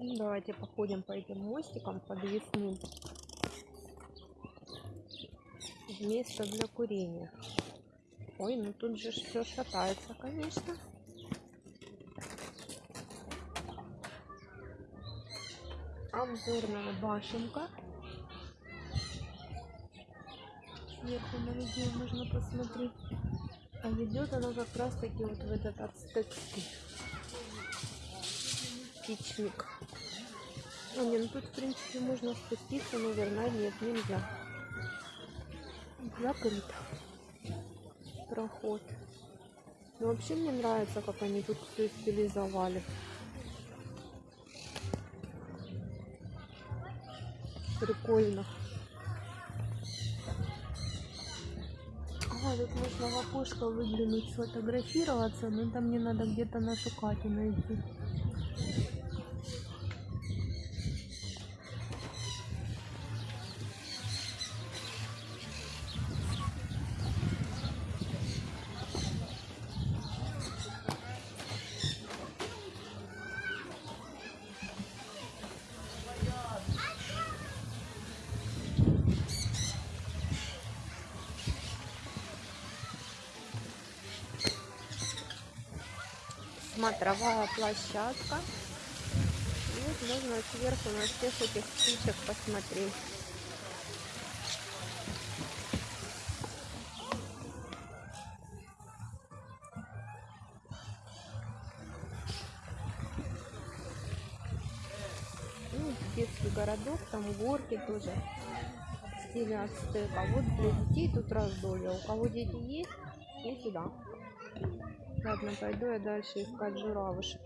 Давайте походим по этим мостикам подвесным. Место для курения. Ой, ну тут же все шатается, конечно. Обзорная башенка. Сверху на видео можно посмотреть. А ведет она как раз таки вот в этот ацтекский птичник. А, не, ну тут в принципе можно спуститься, наверное, нет, нельзя. Закрыто. Проход. Но вообще мне нравится, как они тут все стилизовали. Прикольно. А, тут можно в окошко выглянуть, сфотографироваться, но там мне надо где-то нашу Катю найти. Смотровая площадка. Вот можно сверху на всех этих птичек посмотреть. Ну, детский городок, там горки тоже в стиле ацтека. Вот для детей тут раздолье. У кого дети есть, и сюда. Ладно, пойду я дальше искать журавушек.